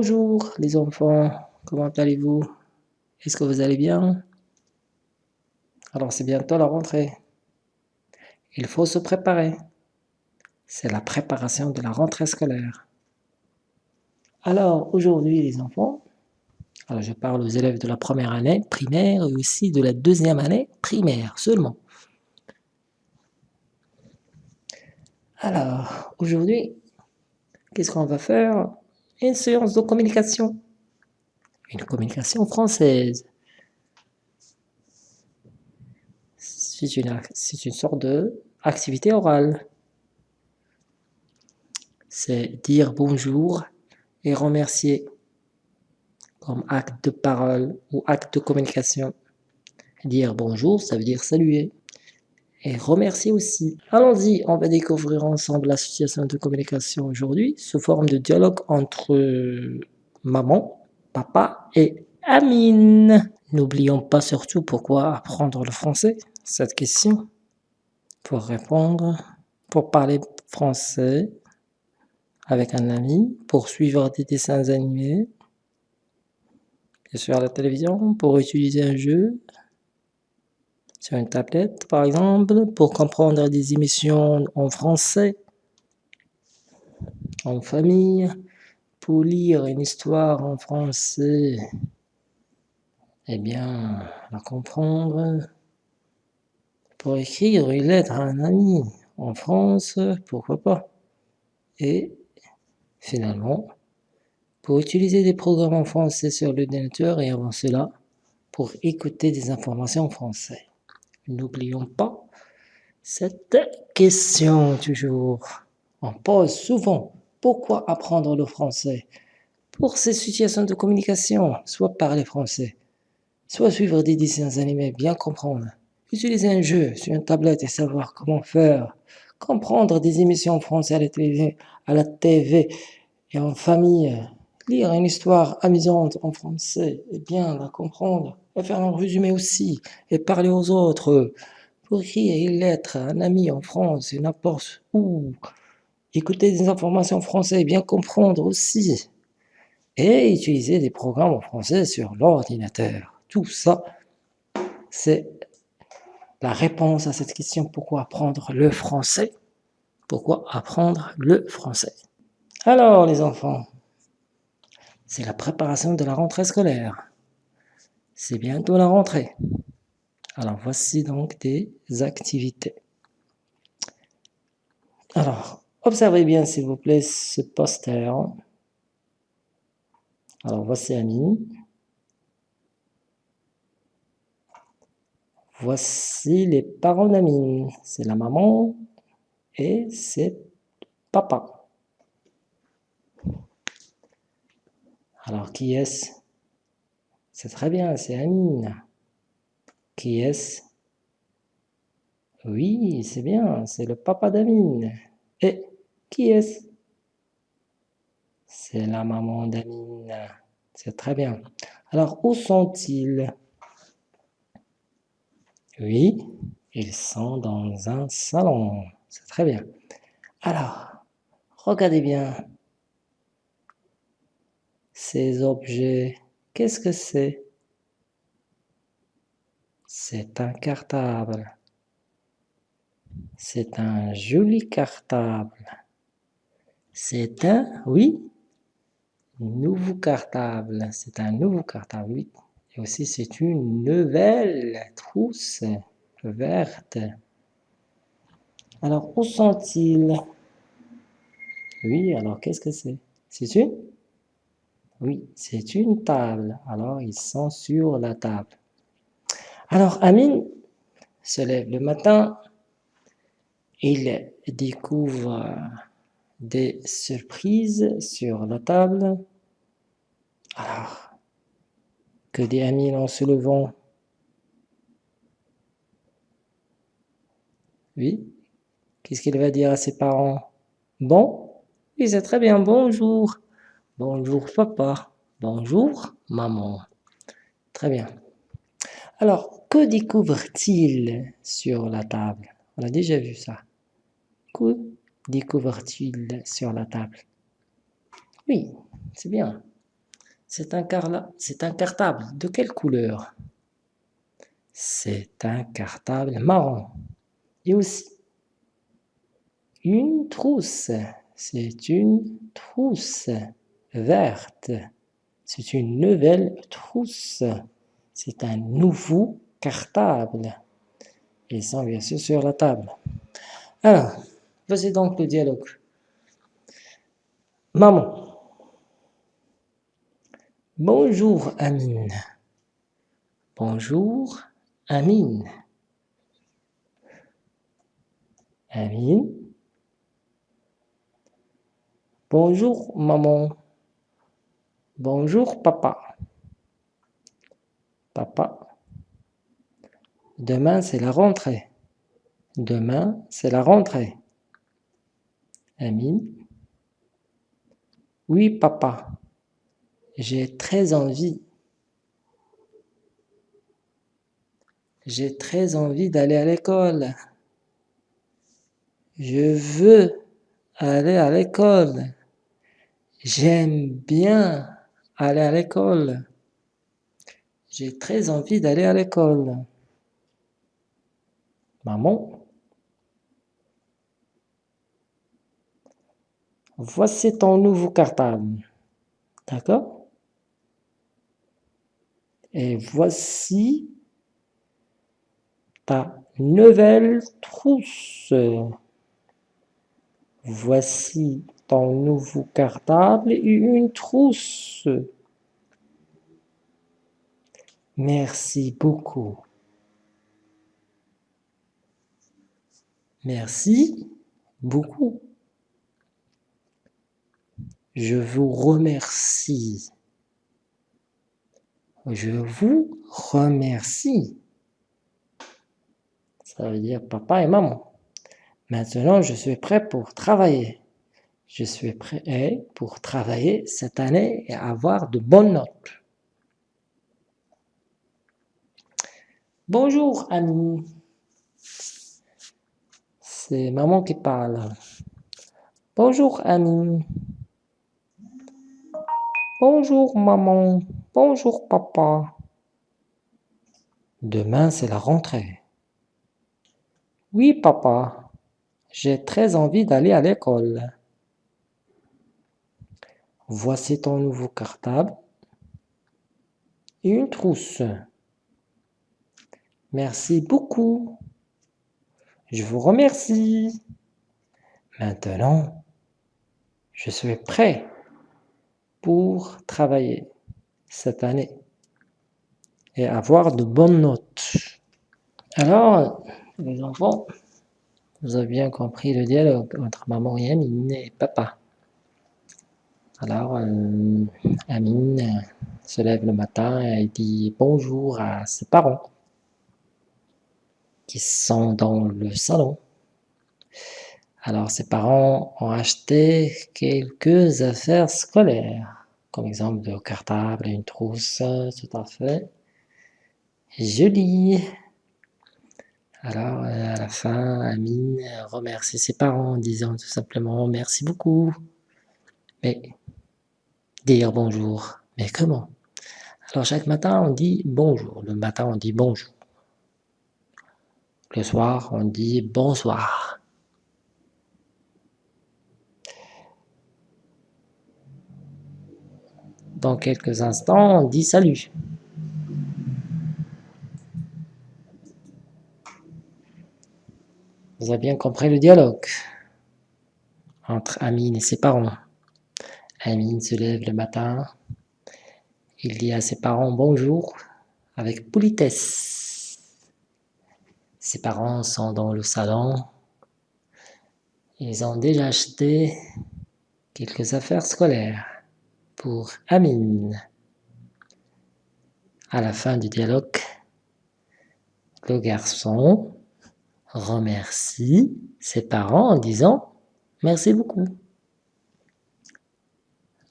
Bonjour les enfants, comment allez-vous? Est-ce que vous allez bien? Alors c'est bientôt la rentrée. Il faut se préparer. C'est la préparation de la rentrée scolaire. Alors aujourd'hui les enfants, alors je parle aux élèves de la première année primaire et aussi de la deuxième année primaire seulement. Alors aujourd'hui, qu'est-ce qu'on va faire? Une séance de communication. Une communication française. C'est une, une sorte d'activité orale. C'est dire bonjour et remercier comme acte de parole ou acte de communication. Dire bonjour, ça veut dire saluer et remercier aussi. Allons-y, on va découvrir ensemble la situation de communication aujourd'hui sous forme de dialogue entre maman, papa et Amine. N'oublions pas surtout pourquoi apprendre le français, cette question. Pour répondre, pour parler français avec un ami, pour suivre des dessins animés, bien sûr à la télévision, pour utiliser un jeu, sur une tablette, par exemple, pour comprendre des émissions en français, en famille, pour lire une histoire en français, eh bien, la comprendre, pour écrire une lettre à un ami en France, pourquoi pas, et finalement, pour utiliser des programmes en français sur l'ordinateur et avant cela, pour écouter des informations en français. N'oublions pas cette question toujours. On pose souvent, pourquoi apprendre le français Pour ces situations de communication, soit parler français, soit suivre des dessins animés, bien comprendre, utiliser un jeu sur une tablette et savoir comment faire, comprendre des émissions en français à la TV, à la TV et en famille, lire une histoire amusante en français et bien la comprendre, faire un résumé aussi, et parler aux autres, pour lettre à un ami en France, et n'importe où, écouter des informations françaises, bien comprendre aussi, et utiliser des programmes en français sur l'ordinateur. Tout ça, c'est la réponse à cette question, pourquoi apprendre le français? Pourquoi apprendre le français? Alors les enfants, c'est la préparation de la rentrée scolaire. C'est bientôt la rentrée. Alors voici donc des activités. Alors, observez bien s'il vous plaît ce poster. Alors voici Annie. Voici les parents d'Amine. C'est la maman et c'est papa. Alors qui est-ce? C'est très bien, c'est Amine. Qui est-ce? Oui, c'est bien, c'est le papa d'Amine. Et qui est-ce? C'est la maman d'Amine. C'est très bien. Alors, où sont-ils? Oui, ils sont dans un salon. C'est très bien. Alors, regardez bien ces objets Qu'est-ce que c'est? C'est un cartable. C'est un joli cartable. C'est un, oui, nouveau cartable. C'est un nouveau cartable, oui. Et aussi, c'est une nouvelle trousse verte. Alors, où sont-ils? Oui, alors qu'est-ce que c'est? C'est une oui, c'est une table. Alors, ils sont sur la table. Alors, Amine se lève le matin. Il découvre des surprises sur la table. Alors, que dit Amine en se levant? Oui Qu'est-ce qu'il va dire à ses parents? Bon Oui, c'est très bien, bonjour Bonjour papa. Bonjour maman. Très bien. Alors, que découvre-t-il sur la table? On a déjà vu ça. Que découvre-t-il sur la table? Oui, c'est bien. C'est un, cartable. De quelle couleur? C'est un cartable marron. Et aussi, une trousse. C'est une trousse verte. C'est une nouvelle trousse. C'est un nouveau cartable. Ils sont bien sûr sur la table. Alors, voici donc le dialogue. Maman. Bonjour Amine. Bonjour Amine. Amine. Bonjour maman. Bonjour papa. Papa. Demain c'est la rentrée. Demain c'est la rentrée. Amine? Oui papa. J'ai très envie. J'ai très envie d'aller à l'école. Je veux aller à l'école. J'aime bien aller à l'école. J'ai très envie d'aller à l'école. Maman. Voici ton nouveau cartable. D'accord? Et voici ta nouvelle trousse. Voici ton nouveau cartable et une trousse. Merci beaucoup. Merci beaucoup. Je vous remercie. Je vous remercie. Ça veut dire papa et maman. Maintenant, je suis prêt pour travailler. Je suis prêt pour travailler cette année et avoir de bonnes notes. Bonjour, Annie. C'est maman qui parle. Bonjour, Annie. Bonjour, maman. Bonjour papa. Demain c'est la rentrée. Oui papa, j'ai très envie d'aller à l'école. Voici ton nouveau cartable et une trousse. Merci beaucoup. Je vous remercie. Maintenant, je suis prêt pour travailler cette année et avoir de bonnes notes. Alors, les enfants, vous avez bien compris le dialogue entre maman et Amine et papa. Alors, euh, Amine se lève le matin et dit bonjour à ses parents qui sont dans le salon. Alors, ses parents ont acheté quelques affaires scolaires comme exemple de cartable, une trousse, tout à fait. Joli. Alors, à la fin, Amine remercie ses parents en disant tout simplement merci beaucoup. Mais, dire bonjour, mais comment? Alors, chaque matin, on dit bonjour. Le matin, on dit bonjour. Le soir, on dit bonsoir. Dans quelques instants, on dit salut. Vous avez bien compris le dialogue entre Amine et ses parents. Amine se lève le matin, il dit à ses parents bonjour avec politesse. Ses parents sont dans le salon, ils ont déjà acheté quelques affaires scolaires pour Amine. À la fin du dialogue, le garçon remercie ses parents en disant « merci beaucoup ».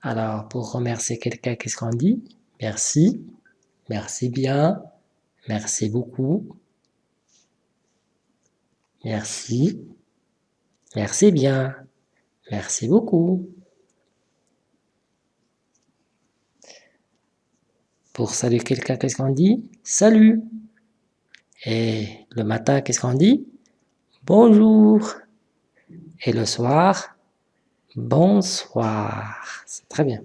Alors, pour remercier quelqu'un, qu'est-ce qu'on dit? Merci, merci bien, merci beaucoup, merci, merci bien, merci beaucoup. Pour saluer quelqu'un, qu'est-ce qu'on dit? Salut. Et le matin, qu'est-ce qu'on dit? Bonjour. Et le soir Bonsoir. C'est très bien.